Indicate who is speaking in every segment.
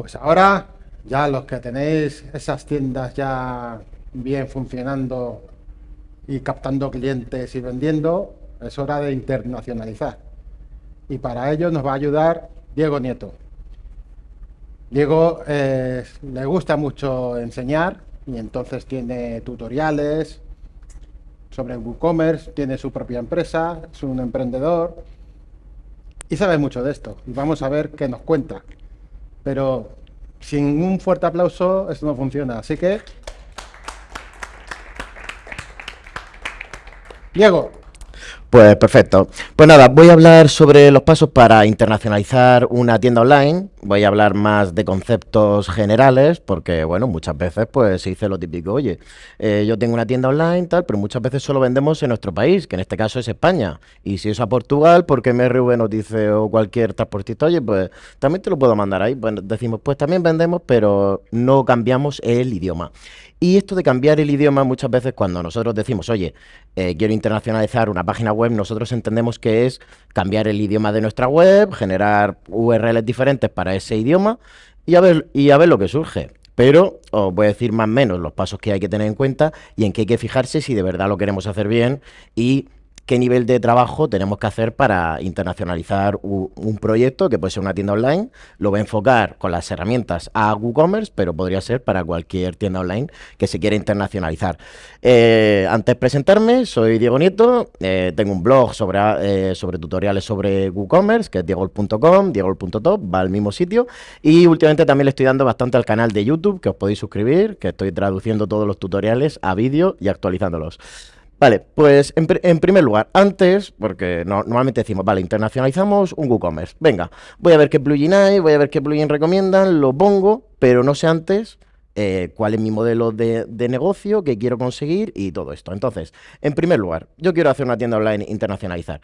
Speaker 1: Pues ahora, ya los que tenéis esas tiendas ya bien funcionando y captando clientes y vendiendo, es hora de internacionalizar. Y para ello nos va a ayudar Diego Nieto. Diego eh, le gusta mucho enseñar y entonces tiene tutoriales sobre WooCommerce, tiene su propia empresa, es un emprendedor y sabe mucho de esto. Y vamos a ver qué nos cuenta. Pero sin un fuerte aplauso esto no funciona. Así que... Diego.
Speaker 2: Pues perfecto. Pues nada, voy a hablar sobre los pasos para internacionalizar una tienda online. Voy a hablar más de conceptos generales, porque bueno, muchas veces pues se dice lo típico, oye, eh, yo tengo una tienda online, tal, pero muchas veces solo vendemos en nuestro país, que en este caso es España. Y si es a Portugal, porque MRV nos dice o cualquier transportista, oye, pues también te lo puedo mandar ahí. Decimos, pues también vendemos, pero no cambiamos el idioma. Y esto de cambiar el idioma muchas veces cuando nosotros decimos, oye, eh, quiero internacionalizar una página web, nosotros entendemos que es cambiar el idioma de nuestra web, generar URLs diferentes para ese idioma y a ver, y a ver lo que surge. Pero os voy a decir más o menos los pasos que hay que tener en cuenta y en qué hay que fijarse si de verdad lo queremos hacer bien y qué nivel de trabajo tenemos que hacer para internacionalizar un, proyecto que puede ser una tienda online. Lo voy a enfocar con las herramientas a WooCommerce, pero podría ser para cualquier tienda online que se quiera internacionalizar. Eh, antes de presentarme, soy Diego Nieto, eh, tengo un blog sobre, eh, sobre tutoriales sobre WooCommerce, que es diegol.com, diegol.top, va al mismo sitio. Y últimamente también le estoy dando bastante al canal de YouTube, que os podéis suscribir, que estoy traduciendo todos los tutoriales a vídeo y actualizándolos. Vale, pues en, primer lugar, antes, porque normalmente decimos, vale, internacionalizamos un WooCommerce. Venga, voy a ver qué plugin hay, voy a ver qué plugin recomiendan, lo pongo, pero no sé antes eh, cuál es mi modelo de, de, negocio, qué quiero conseguir y todo esto. Entonces, en primer lugar, yo quiero hacer una tienda online internacionalizar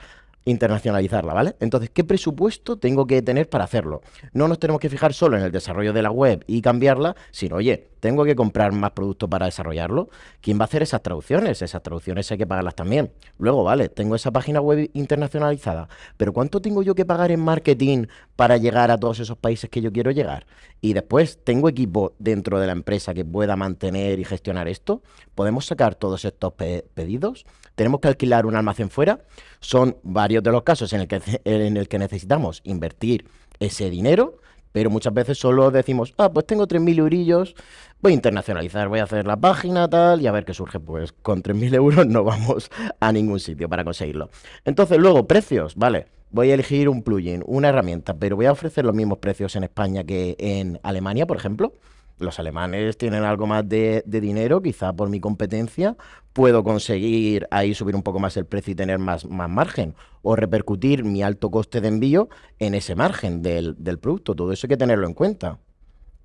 Speaker 2: internacionalizarla, ¿vale? Entonces, ¿qué presupuesto tengo que tener para hacerlo? No nos tenemos que fijar solo en el desarrollo de la web y cambiarla, sino, oye, tengo que comprar más productos para desarrollarlo. ¿Quién va a hacer esas traducciones? Esas traducciones hay que pagarlas también. Luego, vale, tengo esa página web internacionalizada, pero ¿cuánto tengo yo que pagar en marketing para llegar a todos esos países que yo quiero llegar? Y después, ¿tengo equipo dentro de la empresa que pueda mantener y gestionar esto? ¿Podemos sacar todos estos pedidos? ¿Tenemos que alquilar un almacén fuera? Son varios de los casos en el que, en el que necesitamos invertir ese dinero pero muchas veces solo decimos, ah, pues tengo 3.000 eurillos, voy a internacionalizar, voy a hacer la página, tal, y a ver qué surge. Pues con 3.000 euros no vamos a ningún sitio para conseguirlo. Entonces, luego, precios, vale. Voy a elegir un plugin, una herramienta, pero voy a ofrecer los mismos precios en España que en Alemania, por ejemplo los alemanes tienen algo más de, dinero, quizá por mi competencia puedo conseguir ahí subir un poco más el precio y tener más, más margen, o repercutir mi alto coste de envío en ese margen del, del producto. Todo eso hay que tenerlo en cuenta.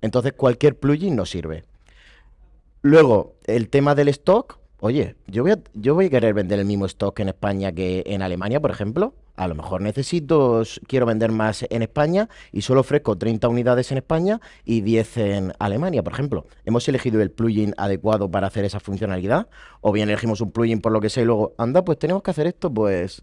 Speaker 2: Entonces cualquier plugin nos sirve. Luego, el tema del stock. Oye, yo voy, a, yo voy a querer vender el mismo stock en España que en Alemania, por ejemplo. A lo mejor necesito, quiero vender más en España y solo ofrezco 30 unidades en España y 10 en Alemania, por ejemplo. ¿Hemos elegido el plugin adecuado para hacer esa funcionalidad? ¿O bien elegimos un plugin por lo que sea y luego, anda, pues tenemos que hacer esto? Pues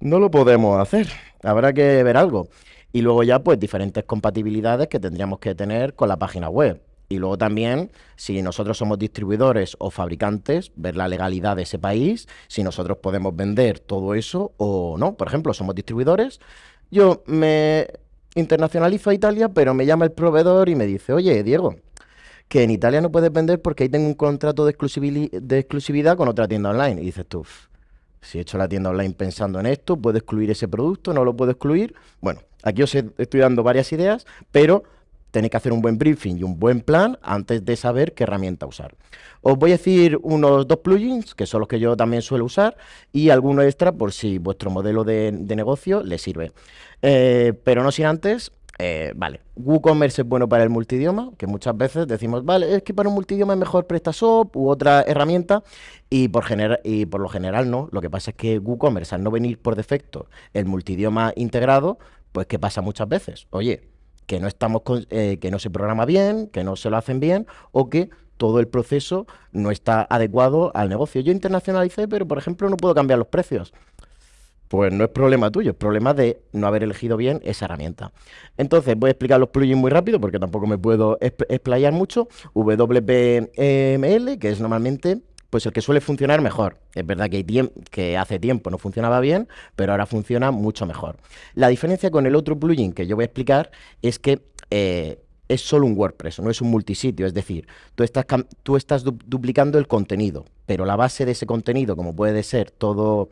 Speaker 2: no lo podemos hacer. Habrá que ver algo. Y luego ya, pues diferentes compatibilidades que tendríamos que tener con la página web. Y luego también, si nosotros somos distribuidores o fabricantes, ver la legalidad de ese país, si nosotros podemos vender todo eso o no. Por ejemplo, somos distribuidores, yo me internacionalizo a Italia, pero me llama el proveedor y me dice, oye, Diego, que en Italia no puedes vender porque ahí tengo un contrato de, exclusividad con otra tienda online. Y dices tú, si he hecho la tienda online pensando en esto, ¿puedo excluir ese producto? ¿No lo puedo excluir? Bueno, aquí os estoy dando varias ideas, pero tenéis que hacer un buen briefing y un buen plan antes de saber qué herramienta usar. Os voy a decir unos dos plugins, que son los que yo también suelo usar, y alguno extra por si vuestro modelo de, negocio le sirve. Eh, pero no sin antes, eh, vale, WooCommerce es bueno para el multidioma, que muchas veces decimos, vale, es que para un multidioma es mejor PrestaShop u otra herramienta, y por, y por lo general no. Lo que pasa es que WooCommerce, al no venir por defecto el multidioma integrado, pues ¿qué pasa muchas veces? Oye, que no, estamos eh, que no se programa bien, que no se lo hacen bien o que todo el proceso no está adecuado al negocio. Yo internacionalicé, pero por ejemplo no puedo cambiar los precios. pues no es problema tuyo, es problema de no haber elegido bien esa herramienta. Entonces, voy a explicar los plugins muy rápido porque tampoco me puedo explayar mucho. WPML, que es normalmente pues el que suele funcionar mejor. Es verdad que, hace tiempo no funcionaba bien, pero ahora funciona mucho mejor. La diferencia con el otro plugin que yo voy a explicar es que eh, es solo un WordPress, no es un multisitio. Es decir, tú estás, tú estás duplicando el contenido, pero la base de ese contenido, como puede ser todo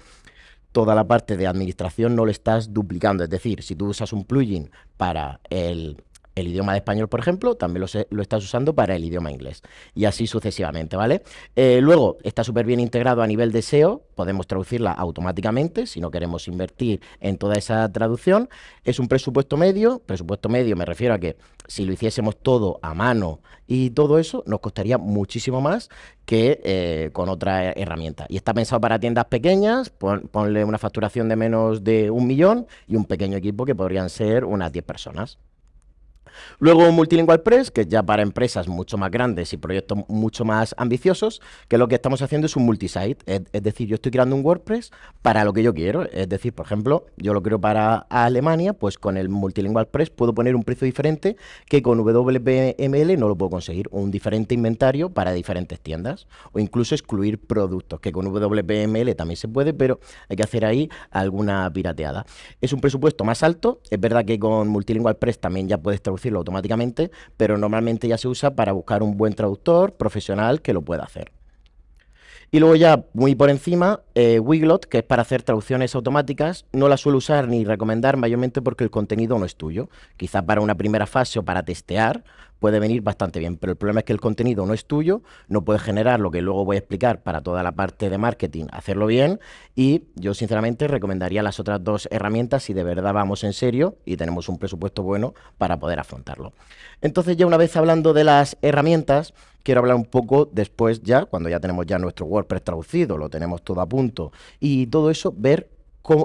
Speaker 2: toda la parte de administración no lo estás duplicando. Es decir, si tú usas un plugin para el, el idioma de español, por ejemplo, también lo, estás usando para el idioma inglés. Y así sucesivamente, ¿vale? Eh, luego, está súper bien integrado a nivel de SEO, podemos traducirla automáticamente si no queremos invertir en toda esa traducción. Es un presupuesto medio, presupuesto medio me refiero a que si lo hiciésemos todo a mano y todo eso, nos costaría muchísimo más que eh, con otra herramienta. Y está pensado para tiendas pequeñas, ponle una facturación de menos de un millón y un pequeño equipo que podrían ser unas 10 personas. Luego Multilingual Press, que es ya para empresas mucho más grandes y proyectos mucho más ambiciosos, que lo que estamos haciendo es un multisite. Es, decir, yo estoy creando un WordPress para lo que yo quiero. Es decir, por ejemplo, yo lo creo para Alemania, pues con el Multilingual Press puedo poner un precio diferente que con WPML no lo puedo conseguir. Un diferente inventario para diferentes tiendas. O incluso excluir productos, que con WPML también se puede, pero hay que hacer ahí alguna pirateada. Es un presupuesto más alto. Es verdad que con Multilingual Press también ya puedes traducir automáticamente, pero normalmente ya se usa para buscar un buen traductor profesional que lo pueda hacer. Y luego ya, muy por encima, eh, Wiglot, que es para hacer traducciones automáticas, no la suelo usar ni recomendar mayormente porque el contenido no es tuyo. Quizá para una primera fase o para testear puede venir bastante bien, pero el problema es que el contenido no es tuyo, no puedes generar lo que luego voy a explicar para toda la parte de marketing, hacerlo bien, y yo sinceramente recomendaría las otras dos herramientas si de verdad vamos en serio y tenemos un presupuesto bueno para poder afrontarlo. Entonces ya una vez hablando de las herramientas, quiero hablar un poco después ya, cuando ya tenemos ya nuestro WordPress traducido, lo tenemos todo a punto y todo eso, ver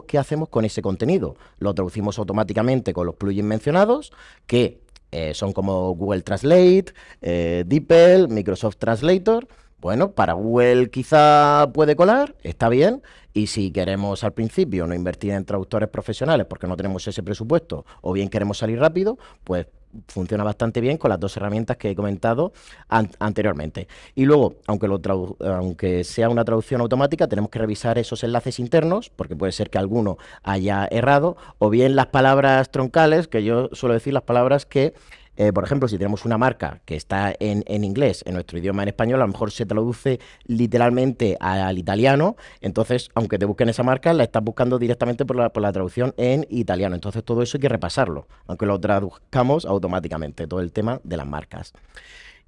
Speaker 2: qué hacemos con ese contenido. Lo traducimos automáticamente con los plugins mencionados, que eh, son como Google Translate, eh, DeepL, Microsoft Translator. Bueno, para Google quizá puede colar, está bien, y si queremos al principio no invertir en traductores profesionales porque no tenemos ese presupuesto o bien queremos salir rápido, pues funciona bastante bien con las dos herramientas que he comentado anteriormente. Y luego, aunque, lo aunque sea una traducción automática, tenemos que revisar esos enlaces internos, porque puede ser que alguno haya errado, o bien las palabras troncales, que yo suelo decir las palabras que eh, por ejemplo, si tenemos una marca que está en, inglés, en nuestro idioma en español, a lo mejor se traduce literalmente al italiano, entonces, aunque te busquen esa marca, la estás buscando directamente por la, por la traducción en italiano. Entonces, todo eso hay que repasarlo, aunque lo traduzcamos automáticamente, todo el tema de las marcas.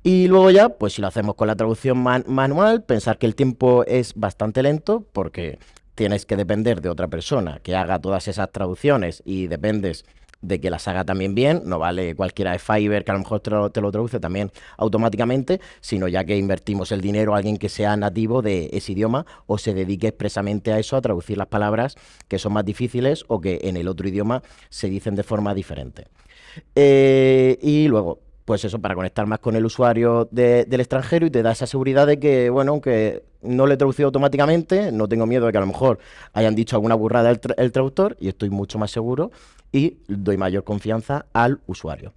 Speaker 2: Y luego ya, pues si lo hacemos con la traducción manual, pensar que el tiempo es bastante lento porque tienes que depender de otra persona que haga todas esas traducciones y dependes de que las haga también bien, no vale cualquiera de Fiverr que a lo mejor te lo, traduce también automáticamente, sino ya que invertimos el dinero a alguien que sea nativo de ese idioma o se dedique expresamente a eso, a traducir las palabras que son más difíciles o que en el otro idioma se dicen de forma diferente. Eh, y luego, pues eso, para conectar más con el usuario del extranjero y te da esa seguridad de que, bueno, aunque no le he traducido automáticamente, no tengo miedo de que a lo mejor hayan dicho alguna burrada el traductor y estoy mucho más seguro y doy mayor confianza al usuario.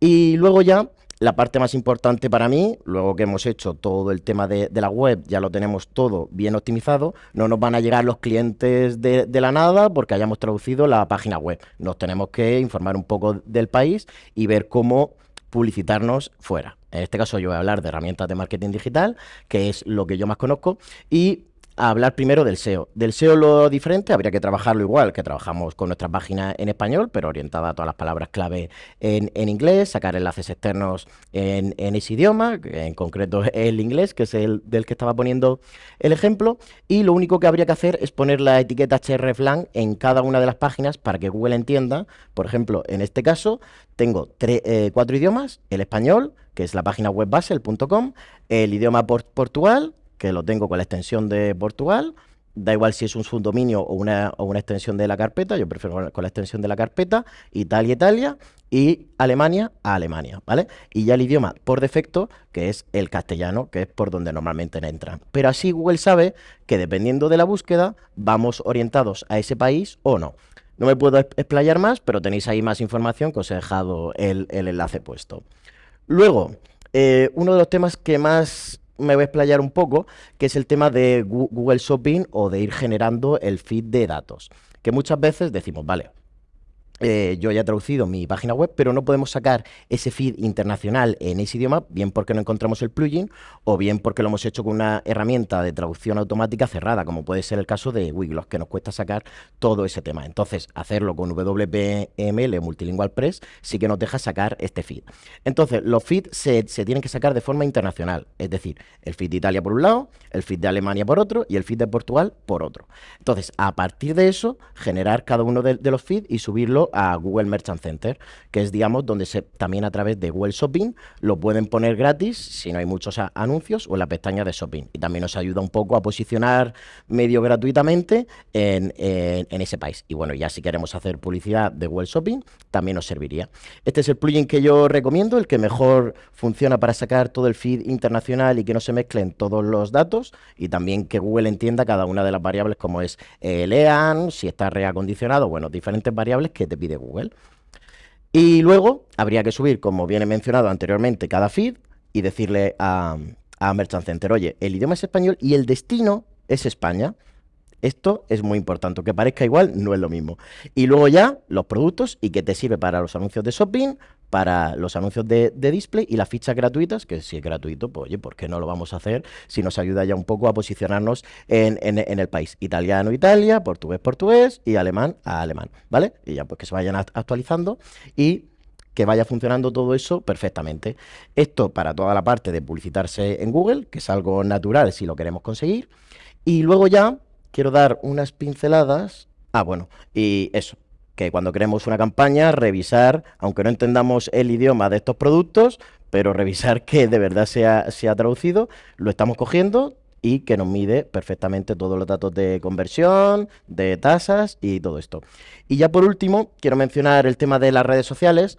Speaker 2: Y luego ya la parte más importante para mí, luego que hemos hecho todo el tema de, la web, ya lo tenemos todo bien optimizado, no nos van a llegar los clientes de, de, la nada porque hayamos traducido la página web. Nos tenemos que informar un poco del país y ver cómo publicitarnos fuera. En este caso yo voy a hablar de herramientas de marketing digital, que es lo que yo más conozco, y hablar primero del SEO. Del SEO lo diferente, habría que trabajarlo igual que trabajamos con nuestra página en español, pero orientada a todas las palabras clave en, inglés, sacar enlaces externos en, ese idioma, en concreto el inglés, que es el del que estaba poniendo el ejemplo, y lo único que habría que hacer es poner la etiqueta hreflang en cada una de las páginas para que Google entienda, por ejemplo, en este caso, tengo eh, cuatro idiomas, el español, que es la página web base, el, idioma Portugal, que lo tengo con la extensión de Portugal, da igual si es un subdominio o una, o una extensión de la carpeta, yo prefiero con la extensión de la carpeta, Italia, Italia, y Alemania a Alemania, ¿vale? Y ya el idioma por defecto, que es el castellano, que es por donde normalmente entran. Pero así Google sabe que dependiendo de la búsqueda, vamos orientados a ese país o no. No me puedo explayar más, pero tenéis ahí más información que os he dejado el, enlace puesto. Luego, eh, uno de los temas que más me voy a explayar un poco, que es el tema de Google Shopping o de ir generando el feed de datos. Que muchas veces decimos, vale, eh, yo ya he traducido mi página web, pero no podemos sacar ese feed internacional en ese idioma, bien porque no encontramos el plugin o bien porque lo hemos hecho con una herramienta de traducción automática cerrada, como puede ser el caso de Wiglos, que nos cuesta sacar todo ese tema. Entonces, hacerlo con WPML Multilingual Press sí que nos deja sacar este feed. Entonces, los feeds se, tienen que sacar de forma internacional, es decir, el feed de Italia por un lado, el feed de Alemania por otro y el feed de Portugal por otro. Entonces, a partir de eso, generar cada uno de los feeds y subirlo a Google Merchant Center, que es, digamos, donde también a través de Google Shopping lo pueden poner gratis si no hay muchos anuncios o en la pestaña de Shopping. Y también nos ayuda un poco a posicionar medio gratuitamente en, ese país. Y bueno, ya si queremos hacer publicidad de Google Shopping, también nos serviría. Este es el plugin que yo recomiendo, el que mejor funciona para sacar todo el feed internacional y que no se mezclen todos los datos y también que Google entienda cada una de las variables como es el EAN, si está reacondicionado, bueno, diferentes variables que te Google. Y luego habría que subir, como viene mencionado anteriormente, cada feed y decirle a, a Merchant Center, oye, el idioma es español y el destino es España. Esto es muy importante, que parezca igual, no es lo mismo. Y luego ya los productos y que te sirve para los anuncios de shopping, para los anuncios de, display y las fichas gratuitas, que si es gratuito, pues oye, ¿por qué no lo vamos a hacer si nos ayuda ya un poco a posicionarnos en, el país? Italiano, Italia, portugués, portugués y alemán a alemán, ¿vale? Y ya pues que se vayan actualizando y que vaya funcionando todo eso perfectamente. Esto para toda la parte de publicitarse en Google, que es algo natural si lo queremos conseguir. Y luego ya quiero dar unas pinceladas. Ah, bueno, y eso, que cuando creemos una campaña, revisar, aunque no entendamos el idioma de estos productos, pero revisar que de verdad sea, sea traducido, lo estamos cogiendo, y que nos mide perfectamente todos los datos de conversión, de tasas y todo esto. Y ya por último, quiero mencionar el tema de las redes sociales.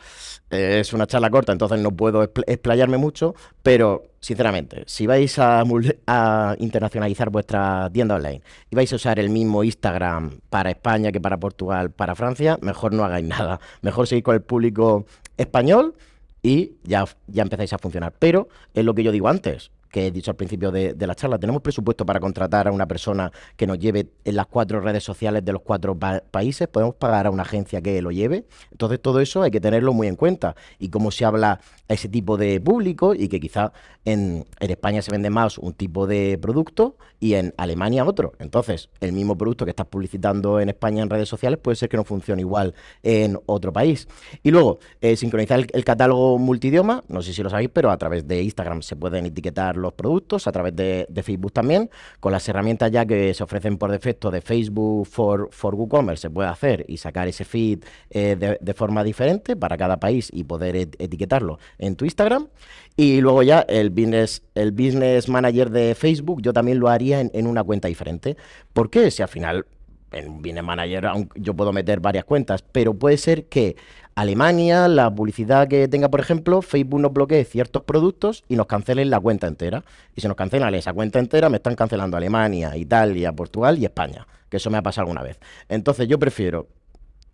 Speaker 2: Eh, es una charla corta, entonces no puedo explayarme mucho, pero sinceramente, si vais a, a, internacionalizar vuestra tienda online y vais a usar el mismo Instagram para España que para Portugal, para Francia, mejor no hagáis nada. Mejor seguir con el público español y ya, ya empezáis a funcionar. Pero es lo que yo digo antes, que he dicho al principio de, la charla, tenemos presupuesto para contratar a una persona que nos lleve en las cuatro redes sociales de los cuatro países, podemos pagar a una agencia que lo lleve. Entonces todo eso hay que tenerlo muy en cuenta. Y como se habla a ese tipo de público y que quizá en, España se vende más un tipo de producto y en Alemania otro. Entonces el mismo producto que estás publicitando en España en redes sociales puede ser que no funcione igual en otro país. Y luego, eh, sincronizar el, el catálogo multidioma, no sé si lo sabéis, pero a través de Instagram se pueden etiquetar los productos, a través de, Facebook también, con las herramientas ya que se ofrecen por defecto de Facebook for, for WooCommerce se puede hacer y sacar ese feed eh, de, forma diferente para cada país y poder etiquetarlo en tu Instagram. Y luego ya el business, el business manager de Facebook yo también lo haría en, en una cuenta diferente. ¿Por qué? Si al final en Business Manager yo puedo meter varias cuentas, pero puede ser que Alemania, la publicidad que tenga, por ejemplo, Facebook nos bloquee ciertos productos y nos cancelen la cuenta entera. Y si nos cancelan esa cuenta entera, me están cancelando Alemania, Italia, Portugal y España, que eso me ha pasado alguna vez. Entonces yo prefiero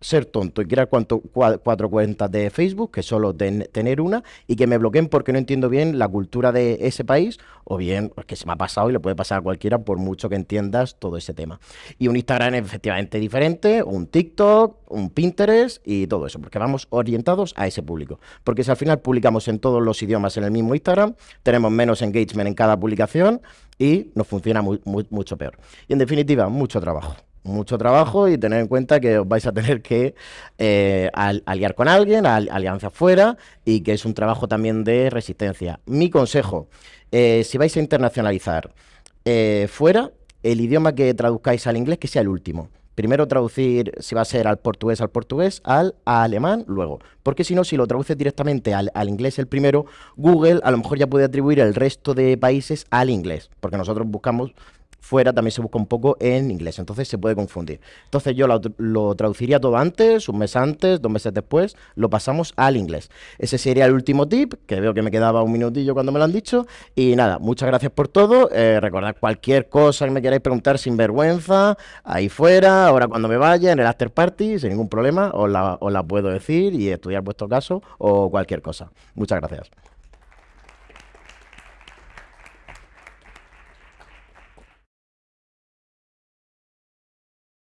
Speaker 2: ser tonto y crear cuatro cuentas de Facebook, que solo tener una, y que me bloqueen porque no entiendo bien la cultura de ese país, o bien que se me ha pasado y le puede pasar a cualquiera por mucho que entiendas todo ese tema. Y un Instagram efectivamente diferente, un TikTok, un Pinterest y todo eso, porque vamos orientados a ese público. Porque si al final publicamos en todos los idiomas en el mismo Instagram, tenemos menos engagement en cada publicación y nos funciona mucho peor. Y en definitiva, mucho trabajo mucho trabajo y tener en cuenta que os vais a tener que eh, aliar con alguien, alianza fuera y que es un trabajo también de resistencia. Mi consejo, eh, si vais a internacionalizar eh, fuera, el idioma que traduzcáis al inglés que sea el último. Primero traducir, si va a ser al portugués, al portugués, al alemán, luego. Porque si no, si lo traduces directamente al, al, inglés el primero, Google a lo mejor ya puede atribuir el resto de países al inglés. Porque nosotros buscamos fuera también se busca un poco en inglés, entonces se puede confundir. Entonces yo lo, lo traduciría todo antes, un mes antes, dos meses después, lo pasamos al inglés. Ese sería el último tip, que veo que me quedaba un minutillo cuando me lo han dicho. Y nada, muchas gracias por todo. Eh, recordad cualquier cosa que me queráis preguntar sin vergüenza, ahí fuera, ahora cuando me vaya, en el after party, sin ningún problema, os la, os la puedo decir y estudiar vuestro caso o cualquier cosa. Muchas gracias.